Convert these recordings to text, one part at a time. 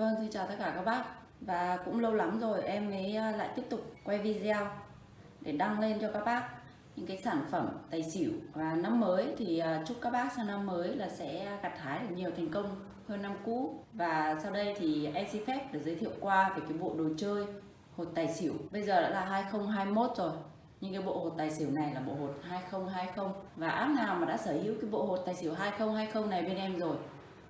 Vâng, xin chào tất cả các bác. Và cũng lâu lắm rồi em mới à, lại tiếp tục quay video Để đăng lên cho các bác những cái sản phẩm tài xỉu. Và năm mới thì à, chúc các bác sang năm mới là sẽ gặt hái được nhiều thành công hơn năm cũ. Và sau đây thì em xin phép được giới thiệu qua về cái bộ đồ chơi hột tài xỉu. Bây giờ đã là 2021 rồi nhưng cái bộ hột tài xỉu này là bộ hột 2020 và áp nào mà đã sở hữu cái bộ hột tài xỉu 2020 này bên em rồi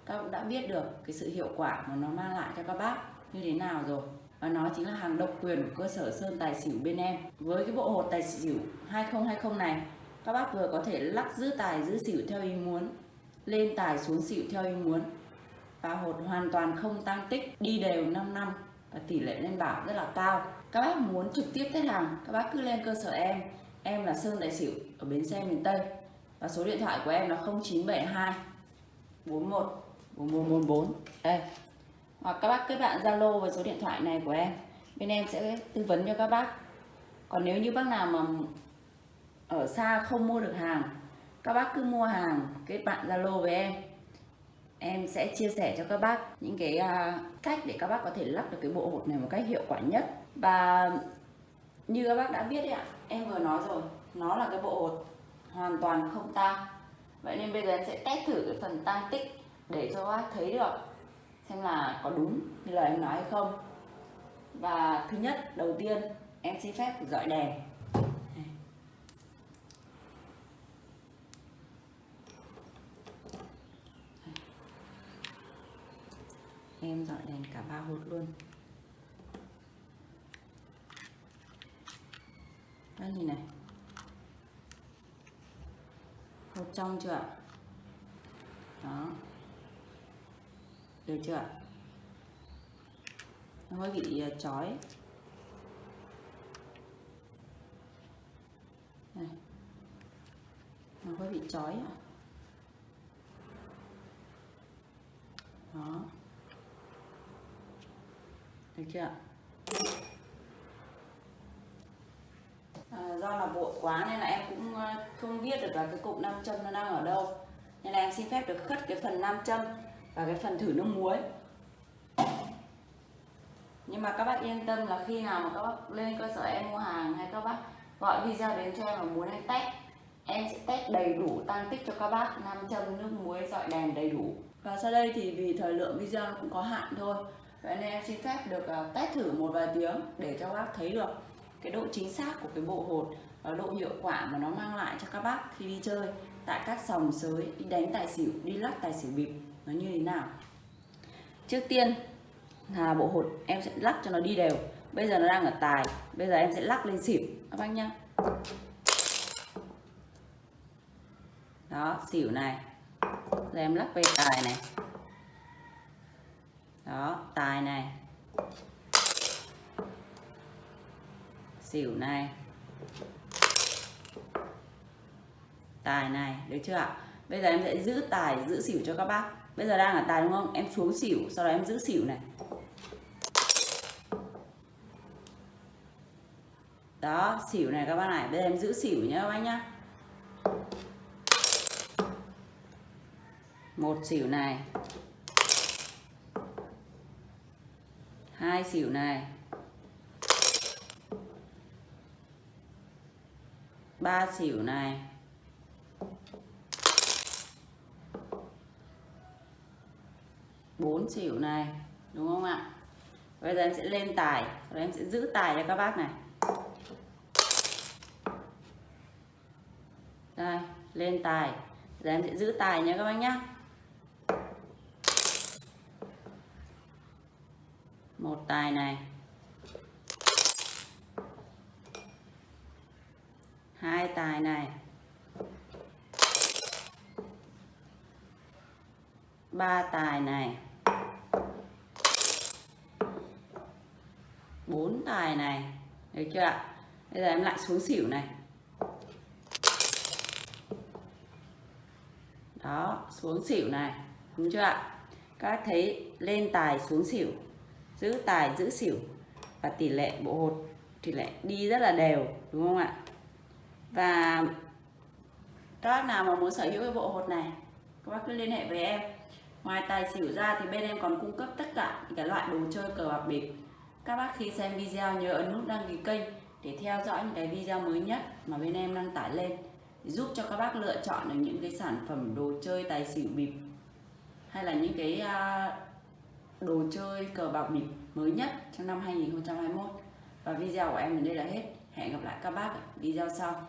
các bạn đã biết được cái sự hiệu quả mà nó mang lại cho các bác như thế nào rồi. Và nó chính là hàng độc quyền của cơ sở Sơn Tài Xỉu bên em. Với cái bộ hột tài xỉu 2020 này, các bác vừa có thể lắc giữ tài, giữ xỉu theo ý muốn, lên tài xuống xỉu theo ý muốn. Và hột hoàn toàn không tăng tích, đi đều 5 năm. Và tỷ lệ lên bảo rất là cao. Các bác muốn trực tiếp test hàng, các bác cứ lên cơ sở em. Em là Sơn Tài Xỉu, ở bến xe miền Tây. Và số điện thoại của em là 0972 41 444 đây. Hoặc các bác kết bạn Zalo và số điện thoại này của em. Bên em sẽ tư vấn cho các bác. Còn nếu như bác nào mà ở xa không mua được hàng, các bác cứ mua hàng, kết bạn Zalo với em. Em sẽ chia sẻ cho các bác những cái à, cách để các bác có thể lắp được cái bộ hột này một cách hiệu quả nhất. Và như các bác đã biết đấy ạ, em vừa nói rồi, nó là cái bộ hột hoàn toàn không tang. Vậy nên bây giờ em sẽ test thử cái phần tăng tích để cho bác thấy được xem là có đúng như lời em nói hay không. Và thứ nhất, đầu tiên, em xin phép dọi đèn. Em dọi đèn cả ba hột luôn. Đây nhìn này. Hột trong chưa ạ? Đó được chưa à, nó hơi bị chói. Này nó hơi bị chói đó. Được chưa à, do là vội quá nên là em cũng à, không biết được là cái cục nam châm nó đang ở đâu. Nên là em xin phép được khất cái phần nam châm và cái phần thử nước muối. Nhưng mà các bác yên tâm là khi nào mà các bác lên cơ sở em mua hàng hay các bác gọi video đến cho em mà muốn em test, em sẽ test đầy đủ tăng tích cho các bác. Nam châm nước muối dọi đèn đầy đủ. Và sau đây thì vì thời lượng video cũng có hạn thôi vậy nên em xin phép được ờ, test thử một vài tiếng để cho các bác thấy được cái độ chính xác của cái bộ hột và độ hiệu quả mà nó mang lại cho các bác khi đi chơi tại các sòng sới, đi đánh tài xỉu, đi lắc tài xỉu bịp nó như thế nào? Trước tiên là bộ hột em sẽ lắc cho nó đi đều. Bây giờ nó đang ở tài. Bây giờ em sẽ lắc lên xỉu. Các bác nhá. Đó, xỉu này. Giờ em lắc về tài này. Đó, tài này. Xỉu này. Tài này, được chưa ạ? Bây giờ em sẽ giữ tài, giữ xỉu cho các bác bây giờ đang ở tài đúng không? Em xuống xỉu, sau đó em giữ xỉu này. Đó, xỉu này các bác này. Bây giờ em giữ xỉu nhá các bác nhá. Một xỉu này. Hai xỉu này. Ba xỉu này. Bốn xỉu này, đúng không ạ? Bây giờ em sẽ lên tài, rồi em sẽ giữ tài cho các bác này. Đây, lên tài. Giờ em sẽ giữ tài nhé các bác nhá. Một tài này. Hai tài này. Ba tài này. Bốn tài này. Được chưa ạ? Bây giờ em lại xuống xỉu này. Đó, xuống xỉu này. Đúng chưa ạ? Các thấy lên tài xuống xỉu, giữ tài, giữ xỉu và tỷ lệ bộ hột, tỷ lệ đi rất là đều, đúng không ạ? Và các bác nào mà muốn sở hữu cái bộ hột này, các bác cứ liên hệ với em. Ngoài tài xỉu ra thì bên em còn cung cấp tất cả những cái loại đồ chơi cờ bạc bịp các bác khi xem video nhớ ấn nút đăng ký kênh để theo dõi những cái video mới nhất mà bên em đăng tải lên, giúp cho các bác lựa chọn được những cái sản phẩm đồ chơi tài xỉu bịp hay là những cái à, đồ chơi cờ bạc bịp mới nhất trong năm 2021 và video của em đến đây là hết. Hẹn gặp lại các bác ở video sau.